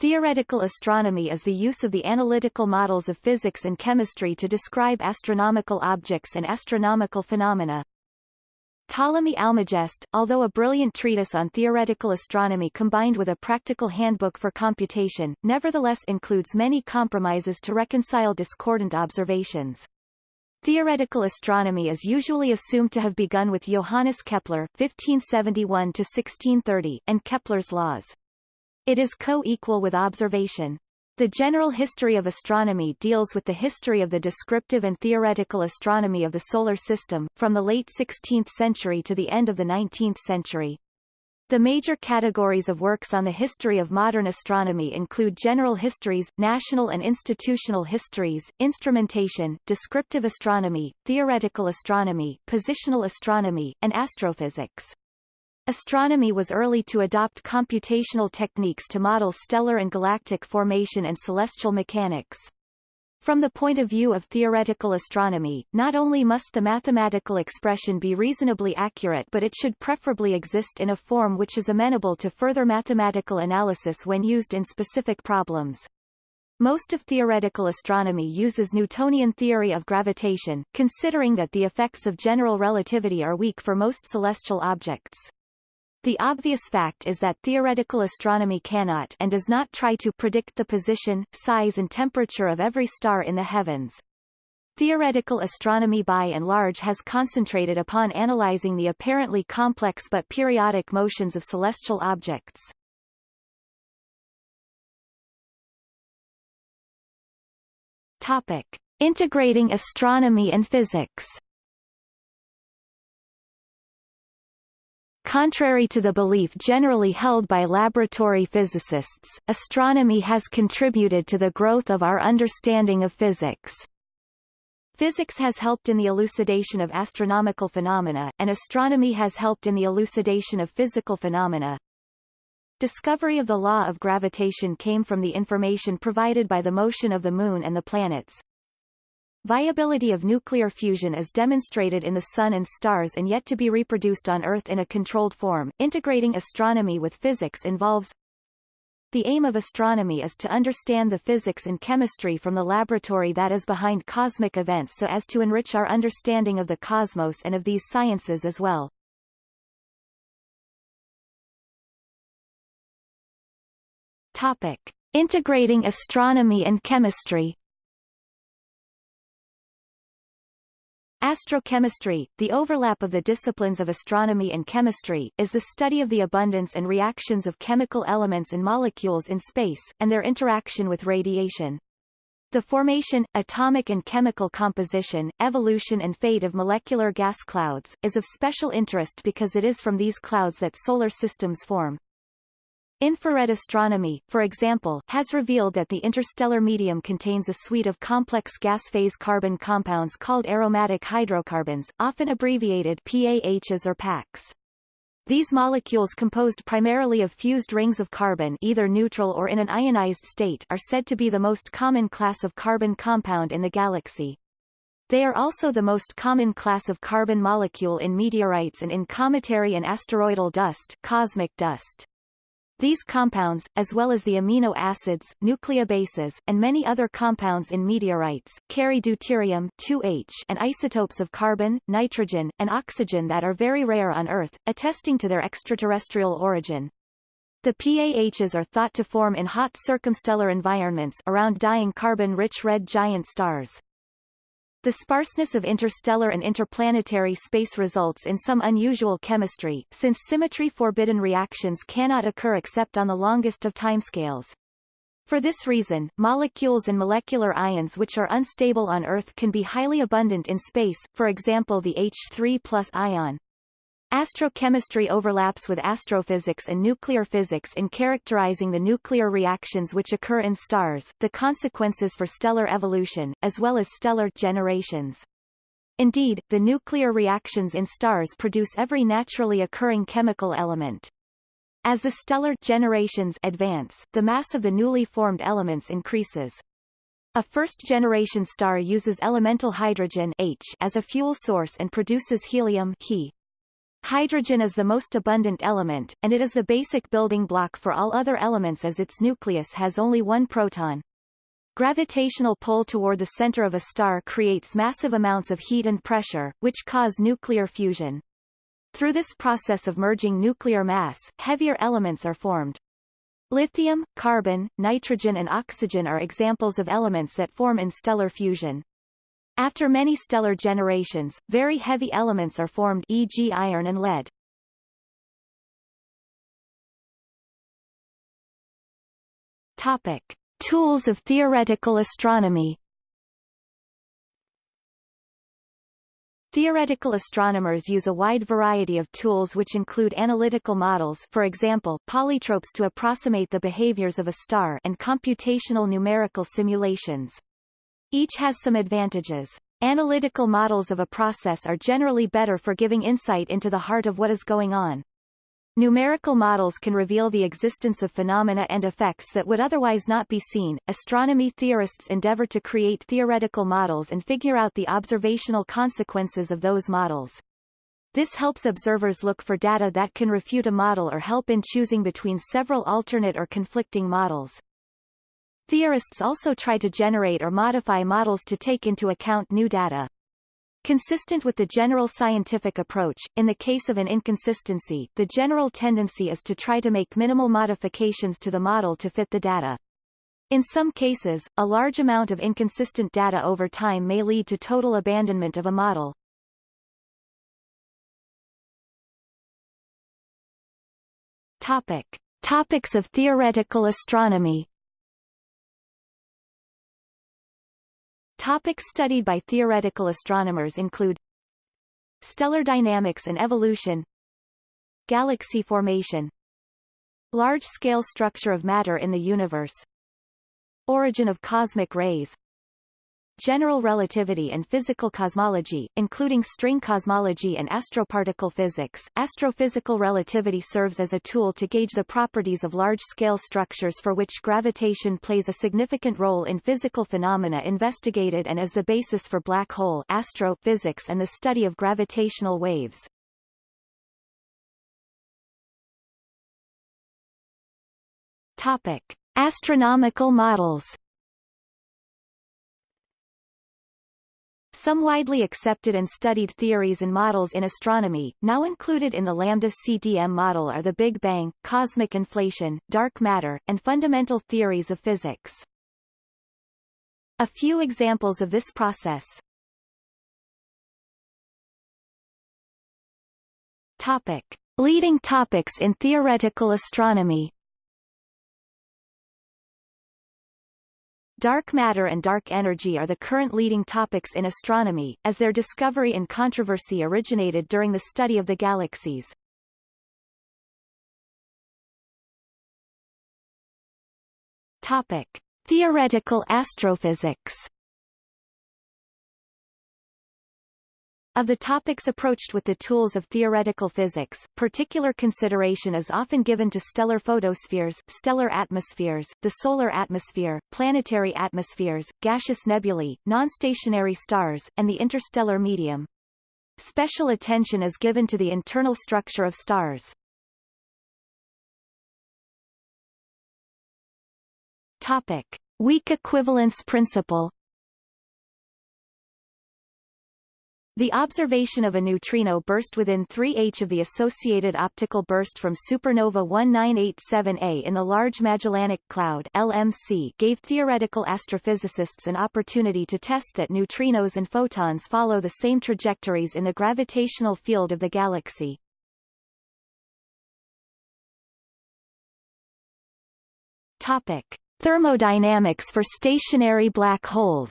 Theoretical astronomy is the use of the analytical models of physics and chemistry to describe astronomical objects and astronomical phenomena. Ptolemy Almagest, although a brilliant treatise on theoretical astronomy combined with a practical handbook for computation, nevertheless includes many compromises to reconcile discordant observations. Theoretical astronomy is usually assumed to have begun with Johannes Kepler (1571–1630) and Kepler's laws. It is co-equal with observation. The general history of astronomy deals with the history of the descriptive and theoretical astronomy of the Solar System, from the late 16th century to the end of the 19th century. The major categories of works on the history of modern astronomy include general histories, national and institutional histories, instrumentation, descriptive astronomy, theoretical astronomy, positional astronomy, and astrophysics. Astronomy was early to adopt computational techniques to model stellar and galactic formation and celestial mechanics. From the point of view of theoretical astronomy, not only must the mathematical expression be reasonably accurate but it should preferably exist in a form which is amenable to further mathematical analysis when used in specific problems. Most of theoretical astronomy uses Newtonian theory of gravitation, considering that the effects of general relativity are weak for most celestial objects. The obvious fact is that theoretical astronomy cannot and does not try to predict the position, size and temperature of every star in the heavens. Theoretical astronomy by and large has concentrated upon analyzing the apparently complex but periodic motions of celestial objects. Topic. Integrating astronomy and physics Contrary to the belief generally held by laboratory physicists, astronomy has contributed to the growth of our understanding of physics. Physics has helped in the elucidation of astronomical phenomena, and astronomy has helped in the elucidation of physical phenomena. Discovery of the law of gravitation came from the information provided by the motion of the Moon and the planets, Viability of nuclear fusion is demonstrated in the Sun and stars and yet to be reproduced on Earth in a controlled form. Integrating astronomy with physics involves the aim of astronomy is to understand the physics and chemistry from the laboratory that is behind cosmic events so as to enrich our understanding of the cosmos and of these sciences as well. Topic. Integrating astronomy and chemistry Astrochemistry, the overlap of the disciplines of astronomy and chemistry, is the study of the abundance and reactions of chemical elements and molecules in space, and their interaction with radiation. The formation, atomic and chemical composition, evolution and fate of molecular gas clouds, is of special interest because it is from these clouds that solar systems form. Infrared astronomy, for example, has revealed that the interstellar medium contains a suite of complex gas-phase carbon compounds called aromatic hydrocarbons, often abbreviated PAHs or PACs. These molecules composed primarily of fused rings of carbon either neutral or in an ionized state are said to be the most common class of carbon compound in the galaxy. They are also the most common class of carbon molecule in meteorites and in cometary and asteroidal dust, cosmic dust. These compounds, as well as the amino acids, nucleobases, and many other compounds in meteorites, carry deuterium 2H and isotopes of carbon, nitrogen, and oxygen that are very rare on Earth, attesting to their extraterrestrial origin. The PAHs are thought to form in hot circumstellar environments around dying carbon-rich red giant stars. The sparseness of interstellar and interplanetary space results in some unusual chemistry, since symmetry-forbidden reactions cannot occur except on the longest of timescales. For this reason, molecules and molecular ions which are unstable on Earth can be highly abundant in space, for example the H3 ion. Astrochemistry overlaps with astrophysics and nuclear physics in characterizing the nuclear reactions which occur in stars, the consequences for stellar evolution, as well as stellar generations. Indeed, the nuclear reactions in stars produce every naturally occurring chemical element. As the stellar generations advance, the mass of the newly formed elements increases. A first-generation star uses elemental hydrogen H as a fuel source and produces helium He. Hydrogen is the most abundant element, and it is the basic building block for all other elements as its nucleus has only one proton. Gravitational pull toward the center of a star creates massive amounts of heat and pressure, which cause nuclear fusion. Through this process of merging nuclear mass, heavier elements are formed. Lithium, carbon, nitrogen and oxygen are examples of elements that form in stellar fusion. After many stellar generations, very heavy elements are formed e.g. iron and lead. Topic. Tools of theoretical astronomy Theoretical astronomers use a wide variety of tools which include analytical models for example, polytropes to approximate the behaviors of a star and computational numerical simulations. Each has some advantages. Analytical models of a process are generally better for giving insight into the heart of what is going on. Numerical models can reveal the existence of phenomena and effects that would otherwise not be seen. Astronomy theorists endeavor to create theoretical models and figure out the observational consequences of those models. This helps observers look for data that can refute a model or help in choosing between several alternate or conflicting models. Theorists also try to generate or modify models to take into account new data. Consistent with the general scientific approach, in the case of an inconsistency, the general tendency is to try to make minimal modifications to the model to fit the data. In some cases, a large amount of inconsistent data over time may lead to total abandonment of a model. Topic. Topics of theoretical astronomy Topics studied by theoretical astronomers include Stellar dynamics and evolution Galaxy formation Large-scale structure of matter in the universe Origin of cosmic rays general relativity and physical cosmology, including string cosmology and astroparticle physics. Astrophysical relativity serves as a tool to gauge the properties of large-scale structures for which gravitation plays a significant role in physical phenomena investigated and as the basis for black hole astrophysics and the study of gravitational waves. Topic: Astronomical models Some widely accepted and studied theories and models in astronomy, now included in the Lambda-CDM model are the Big Bang, cosmic inflation, dark matter, and fundamental theories of physics. A few examples of this process. Topic. Leading topics in theoretical astronomy Dark matter and dark energy are the current leading topics in astronomy, as their discovery and controversy originated during the study of the galaxies. Topic. Theoretical astrophysics Of the topics approached with the tools of theoretical physics, particular consideration is often given to stellar photospheres, stellar atmospheres, the solar atmosphere, planetary atmospheres, gaseous nebulae, non-stationary stars, and the interstellar medium. Special attention is given to the internal structure of stars. Topic. Weak equivalence principle The observation of a neutrino burst within 3h of the associated optical burst from supernova 1987A in the Large Magellanic Cloud LMC gave theoretical astrophysicists an opportunity to test that neutrinos and photons follow the same trajectories in the gravitational field of the galaxy. Topic. Thermodynamics for stationary black holes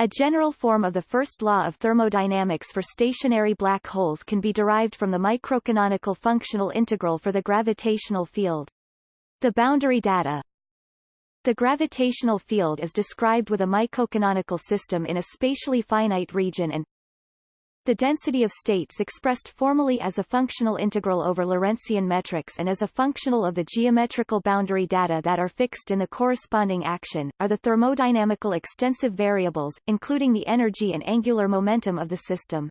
A general form of the first law of thermodynamics for stationary black holes can be derived from the microcanonical functional integral for the gravitational field. The boundary data The gravitational field is described with a microcanonical system in a spatially finite region and the density of states expressed formally as a functional integral over Lorentzian metrics and as a functional of the geometrical boundary data that are fixed in the corresponding action, are the thermodynamical extensive variables, including the energy and angular momentum of the system.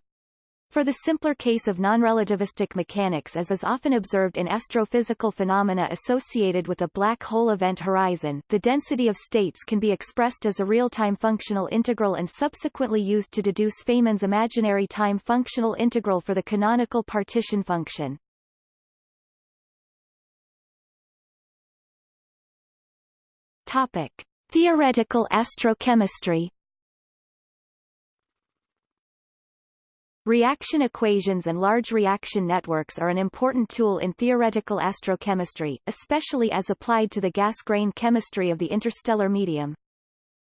For the simpler case of non-relativistic mechanics as is often observed in astrophysical phenomena associated with a black hole event horizon, the density of states can be expressed as a real-time functional integral and subsequently used to deduce Feynman's imaginary time functional integral for the canonical partition function. Topic. Theoretical astrochemistry Reaction equations and large reaction networks are an important tool in theoretical astrochemistry, especially as applied to the gas-grain chemistry of the interstellar medium.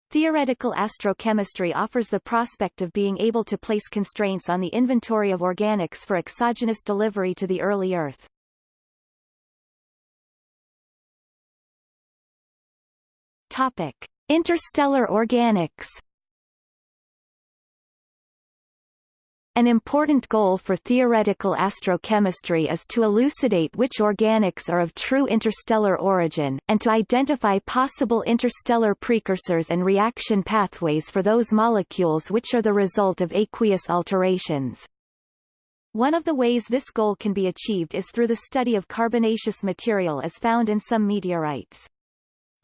Theoretical astrochemistry offers the prospect of being able to place constraints on the inventory of organics for exogenous delivery to the early Earth. Topic. Interstellar organics An important goal for theoretical astrochemistry is to elucidate which organics are of true interstellar origin, and to identify possible interstellar precursors and reaction pathways for those molecules which are the result of aqueous alterations. One of the ways this goal can be achieved is through the study of carbonaceous material as found in some meteorites.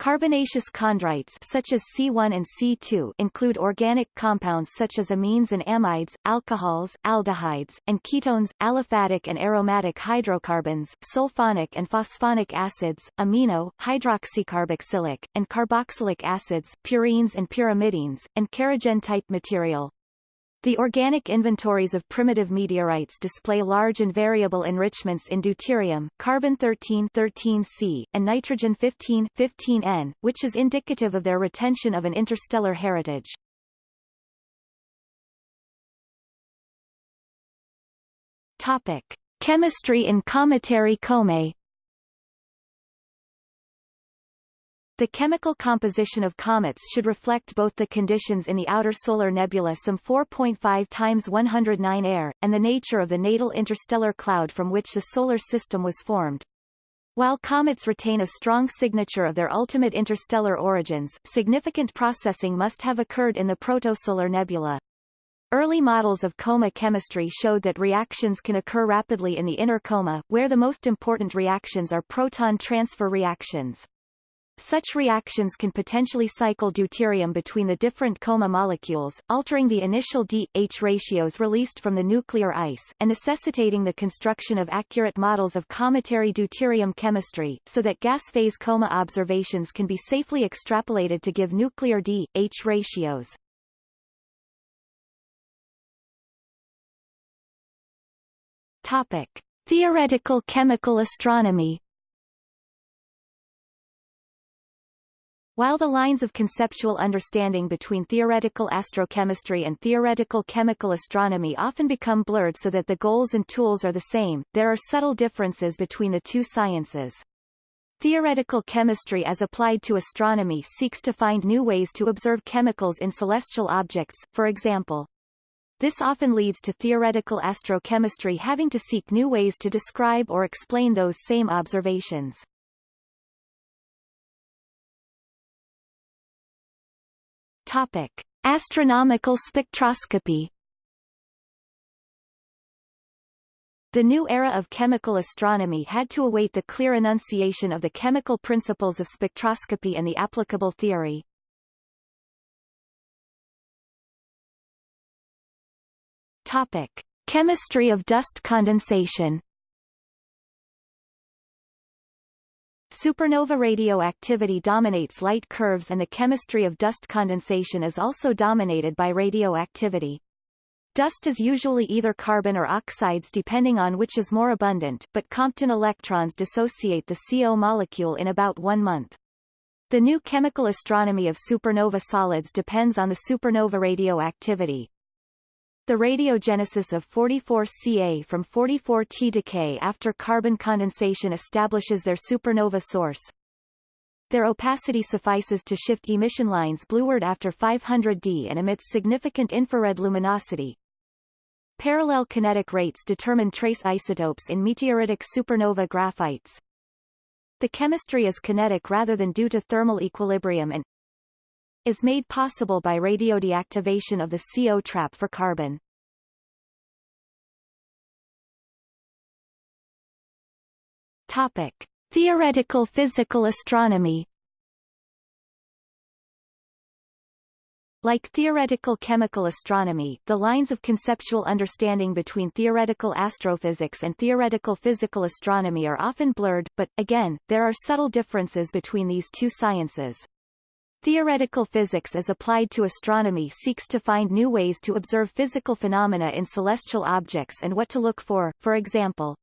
Carbonaceous chondrites such as C1 and C2 include organic compounds such as amines and amides, alcohols, aldehydes, and ketones, aliphatic and aromatic hydrocarbons, sulfonic and phosphonic acids, amino, hydroxycarboxylic, and carboxylic acids, purines and pyrimidines, and kerogen-type material. The organic inventories of primitive meteorites display large and variable enrichments in deuterium, carbon-13 13C, and nitrogen-15 15N, which is indicative of their retention of an interstellar heritage. Topic. Chemistry in cometary Comae The chemical composition of comets should reflect both the conditions in the outer solar nebula some 4.5 times 109 air, and the nature of the natal interstellar cloud from which the solar system was formed. While comets retain a strong signature of their ultimate interstellar origins, significant processing must have occurred in the protosolar nebula. Early models of coma chemistry showed that reactions can occur rapidly in the inner coma, where the most important reactions are proton transfer reactions. Such reactions can potentially cycle deuterium between the different coma molecules, altering the initial D-H ratios released from the nuclear ice, and necessitating the construction of accurate models of cometary deuterium chemistry, so that gas phase coma observations can be safely extrapolated to give nuclear D-H ratios. Topic. Theoretical chemical astronomy While the lines of conceptual understanding between theoretical astrochemistry and theoretical chemical astronomy often become blurred so that the goals and tools are the same, there are subtle differences between the two sciences. Theoretical chemistry as applied to astronomy seeks to find new ways to observe chemicals in celestial objects, for example. This often leads to theoretical astrochemistry having to seek new ways to describe or explain those same observations. Topic: Astronomical spectroscopy. The new era of chemical astronomy had to await the clear enunciation of the chemical principles of spectroscopy and the applicable theory. Topic: Chemistry of dust condensation. Supernova radioactivity dominates light curves and the chemistry of dust condensation is also dominated by radioactivity. Dust is usually either carbon or oxides depending on which is more abundant, but Compton electrons dissociate the CO molecule in about one month. The new chemical astronomy of supernova solids depends on the supernova radioactivity, the radiogenesis of 44Ca from 44T decay after carbon condensation establishes their supernova source. Their opacity suffices to shift emission lines blueward after 500 D and emits significant infrared luminosity. Parallel kinetic rates determine trace isotopes in meteoritic supernova graphites. The chemistry is kinetic rather than due to thermal equilibrium and is made possible by radiodeactivation of the CO trap for carbon. Topic. Theoretical physical astronomy Like theoretical chemical astronomy, the lines of conceptual understanding between theoretical astrophysics and theoretical physical astronomy are often blurred, but, again, there are subtle differences between these two sciences. Theoretical physics as applied to astronomy seeks to find new ways to observe physical phenomena in celestial objects and what to look for, for example,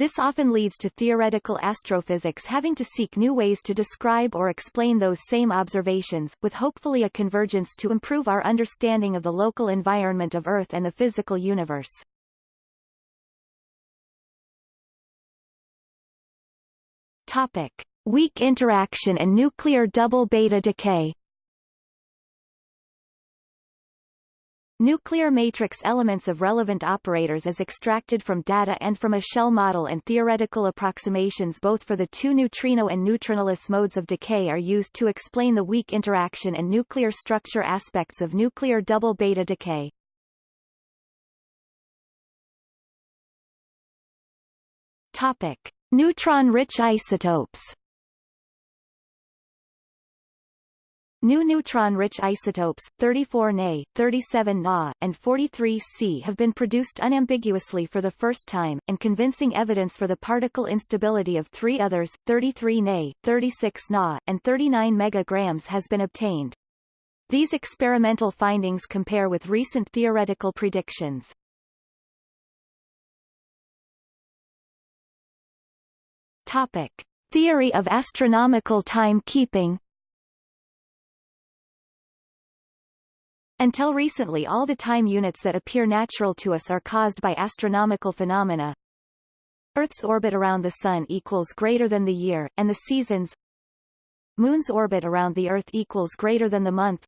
this often leads to theoretical astrophysics having to seek new ways to describe or explain those same observations, with hopefully a convergence to improve our understanding of the local environment of Earth and the physical universe. Topic. Weak interaction and nuclear double beta decay Nuclear matrix elements of relevant operators is extracted from data and from a shell model and theoretical approximations both for the two neutrino and neutrinoless modes of decay are used to explain the weak interaction and nuclear structure aspects of nuclear double beta decay. Topic. Neutron-rich isotopes New neutron-rich isotopes, 34 Na, 37 Na, and 43 C have been produced unambiguously for the first time, and convincing evidence for the particle instability of three others, 33 Na, 36 Na, and 39 megagrams has been obtained. These experimental findings compare with recent theoretical predictions. Topic. Theory of astronomical timekeeping Until recently all the time units that appear natural to us are caused by astronomical phenomena. Earth's orbit around the Sun equals greater than the year, and the seasons Moon's orbit around the Earth equals greater than the month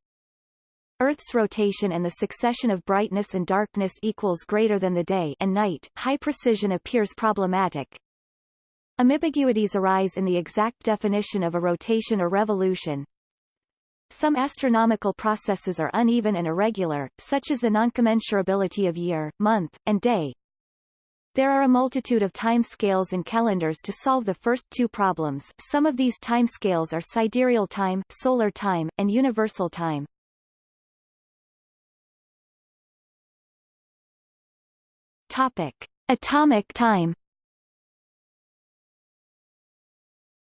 Earth's rotation and the succession of brightness and darkness equals greater than the day and night. High precision appears problematic. Ambiguities arise in the exact definition of a rotation or revolution, some astronomical processes are uneven and irregular, such as the noncommensurability of year, month, and day. There are a multitude of timescales and calendars to solve the first two problems. Some of these timescales are sidereal time, solar time, and universal time. Topic: Atomic time.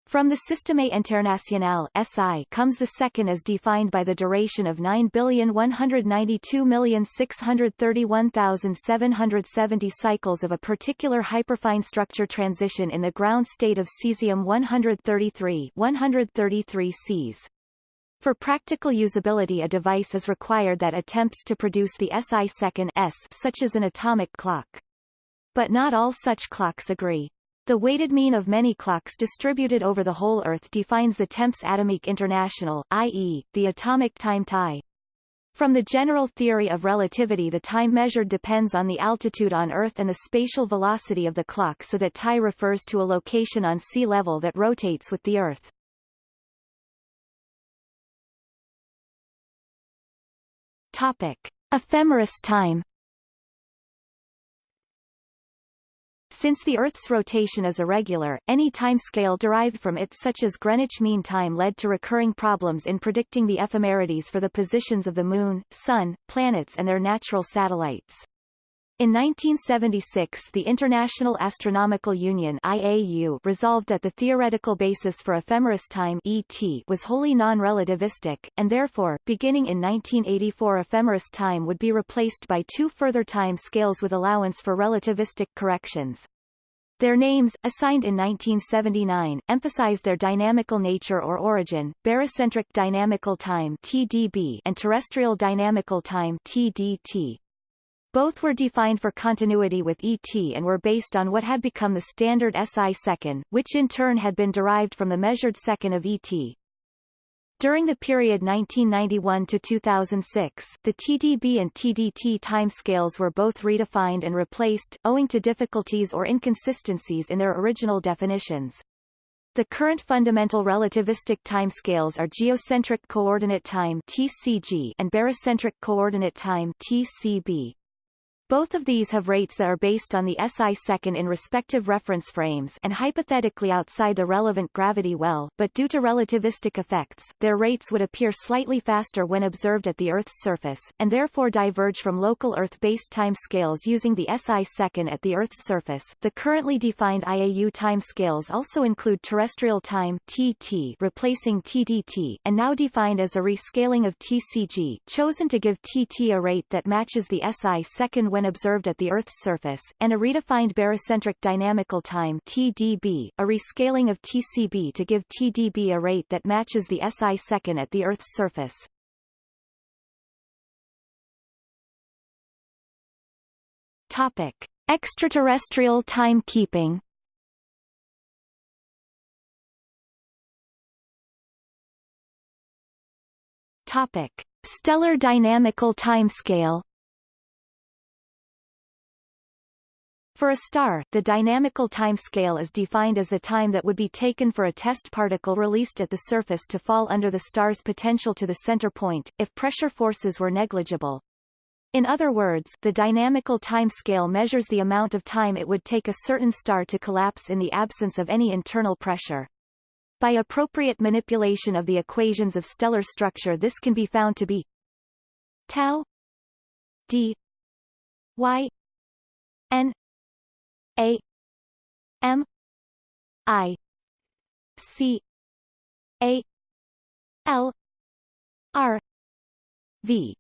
From the Système International SI comes the second as defined by the duration of 9,192,631,770 cycles of a particular hyperfine structure transition in the ground state of cesium-133 133 Cs. For practical usability a device is required that attempts to produce the SI second S such as an atomic clock. But not all such clocks agree. The weighted mean of many clocks distributed over the whole Earth defines the temps atomique international, i.e., the atomic time TI. From the general theory of relativity the time measured depends on the altitude on Earth and the spatial velocity of the clock so that TI refers to a location on sea level that rotates with the Earth. Topic. Ephemeris time Since the Earth's rotation is irregular, any timescale derived from it such as Greenwich Mean Time led to recurring problems in predicting the ephemerides for the positions of the Moon, Sun, planets and their natural satellites. In 1976 the International Astronomical Union IAU resolved that the theoretical basis for ephemeris time ET was wholly non-relativistic, and therefore, beginning in 1984 ephemeris time would be replaced by two further time scales with allowance for relativistic corrections. Their names, assigned in 1979, emphasize their dynamical nature or origin, barycentric dynamical time TDB and terrestrial dynamical time TDT. Both were defined for continuity with ET and were based on what had become the standard SI second, which in turn had been derived from the measured second of ET. During the period 1991 to 2006, the TDB and TDT timescales were both redefined and replaced, owing to difficulties or inconsistencies in their original definitions. The current fundamental relativistic timescales are geocentric coordinate time (TCG) and barycentric coordinate time (TCB). Both of these have rates that are based on the SI second in respective reference frames and hypothetically outside the relevant gravity well, but due to relativistic effects, their rates would appear slightly faster when observed at the Earth's surface, and therefore diverge from local Earth-based timescales using the SI second at the Earth's surface. The currently defined IAU timescales also include terrestrial time TT replacing TDT, and now defined as a rescaling of TCG, chosen to give TT a rate that matches the SI second when observed at the Earth's surface, and a redefined barycentric dynamical time TDB, a rescaling of TCB to give TDB a rate that matches the SI second at the Earth's surface. Topic: Extraterrestrial timekeeping. Topic: Stellar dynamical timescale. For a star, the dynamical timescale is defined as the time that would be taken for a test particle released at the surface to fall under the star's potential to the center point, if pressure forces were negligible. In other words, the dynamical timescale measures the amount of time it would take a certain star to collapse in the absence of any internal pressure. By appropriate manipulation of the equations of stellar structure this can be found to be tau d y n a M I C A L R V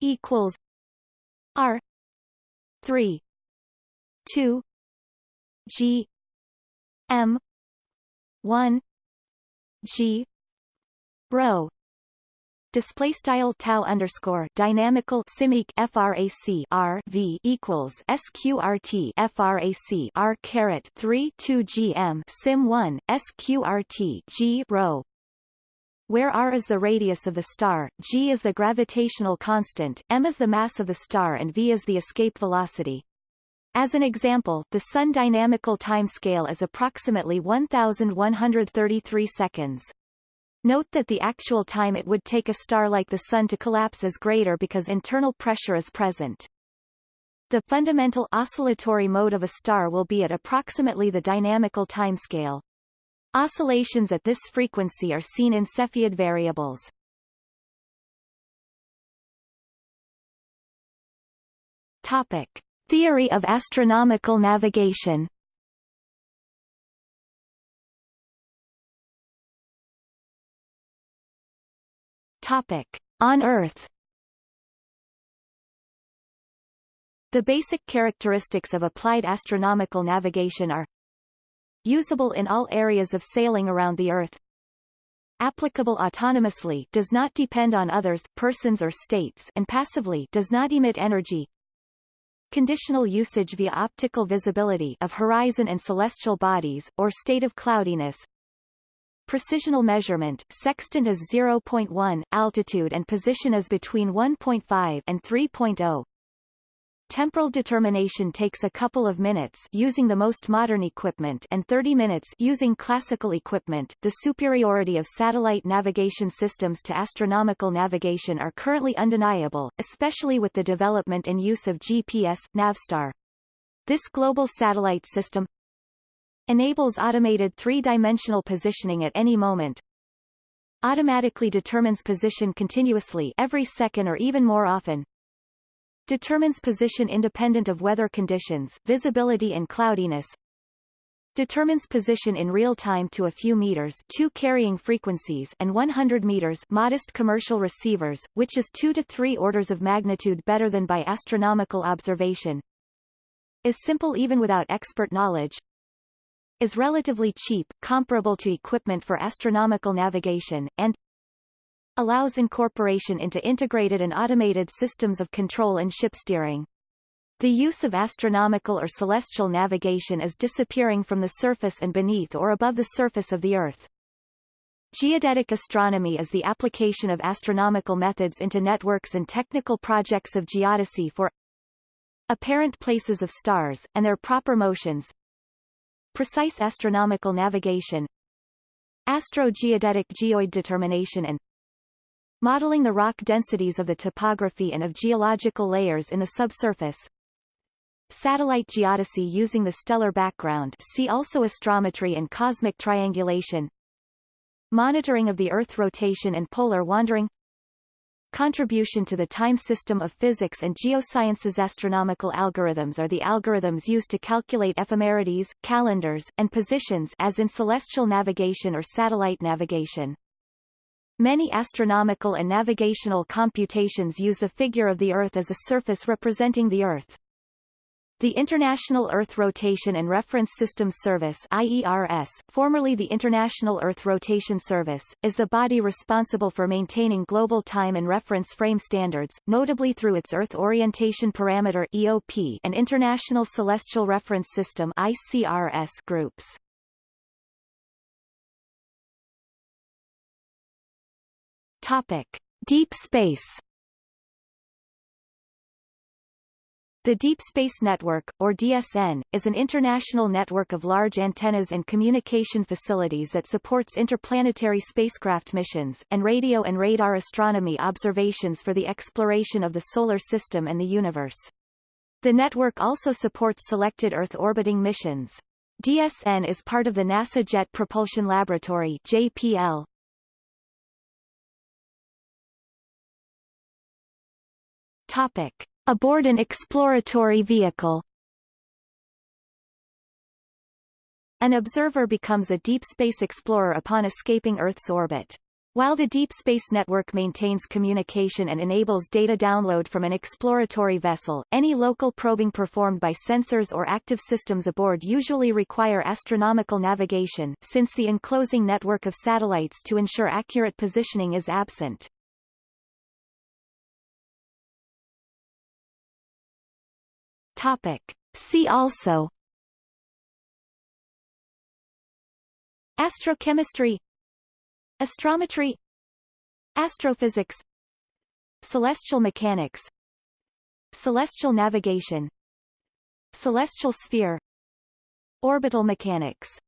equals R three two G M one G rho display style tau underscore dynamical simic frac r v equals sqrt frac r caret 3 2 gm sim 1 sqrt g rho where r is the radius of the star, g is the gravitational constant, m is the mass of the star and v is the escape velocity. As an example, the Sun dynamical timescale is approximately 1133 seconds. Note that the actual time it would take a star like the Sun to collapse is greater because internal pressure is present. The fundamental oscillatory mode of a star will be at approximately the dynamical timescale. Oscillations at this frequency are seen in Cepheid variables. Topic. Theory of astronomical navigation Topic. On Earth The basic characteristics of applied astronomical navigation are usable in all areas of sailing around the Earth, applicable autonomously does not depend on others, persons or states and passively does not emit energy, conditional usage via optical visibility of horizon and celestial bodies, or state of cloudiness, Precisional measurement sextant is 0.1, altitude and position is between 1.5 and 3.0. Temporal determination takes a couple of minutes using the most modern equipment and 30 minutes using classical equipment. The superiority of satellite navigation systems to astronomical navigation are currently undeniable, especially with the development and use of GPS, Navstar. This global satellite system enables automated three-dimensional positioning at any moment, automatically determines position continuously every second or even more often, determines position independent of weather conditions, visibility and cloudiness, determines position in real time to a few meters two carrying frequencies and 100 meters modest commercial receivers, which is two to three orders of magnitude better than by astronomical observation, is simple even without expert knowledge, is relatively cheap, comparable to equipment for astronomical navigation, and allows incorporation into integrated and automated systems of control and ship steering. The use of astronomical or celestial navigation is disappearing from the surface and beneath or above the surface of the Earth. Geodetic astronomy is the application of astronomical methods into networks and technical projects of geodesy for apparent places of stars, and their proper motions precise astronomical navigation astrogeodetic geoid determination and modeling the rock densities of the topography and of geological layers in the subsurface. Satellite geodesy using the stellar background. See also astrometry and cosmic triangulation. Monitoring of the Earth rotation and polar wandering Contribution to the time system of physics and geosciences Astronomical algorithms are the algorithms used to calculate ephemerides, calendars, and positions as in celestial navigation or satellite navigation. Many astronomical and navigational computations use the figure of the Earth as a surface representing the Earth. The International Earth Rotation and Reference Systems Service IERS, formerly the International Earth Rotation Service, is the body responsible for maintaining global time and reference frame standards, notably through its Earth Orientation Parameter EOP and International Celestial Reference System ICRS groups. Topic: Deep space The Deep Space Network, or DSN, is an international network of large antennas and communication facilities that supports interplanetary spacecraft missions, and radio and radar astronomy observations for the exploration of the Solar System and the universe. The network also supports selected Earth orbiting missions. DSN is part of the NASA Jet Propulsion Laboratory JPL. Topic. Aboard an exploratory vehicle An observer becomes a deep space explorer upon escaping Earth's orbit. While the Deep Space Network maintains communication and enables data download from an exploratory vessel, any local probing performed by sensors or active systems aboard usually require astronomical navigation since the enclosing network of satellites to ensure accurate positioning is absent. Topic. See also Astrochemistry Astrometry Astrophysics Celestial mechanics Celestial navigation Celestial sphere Orbital mechanics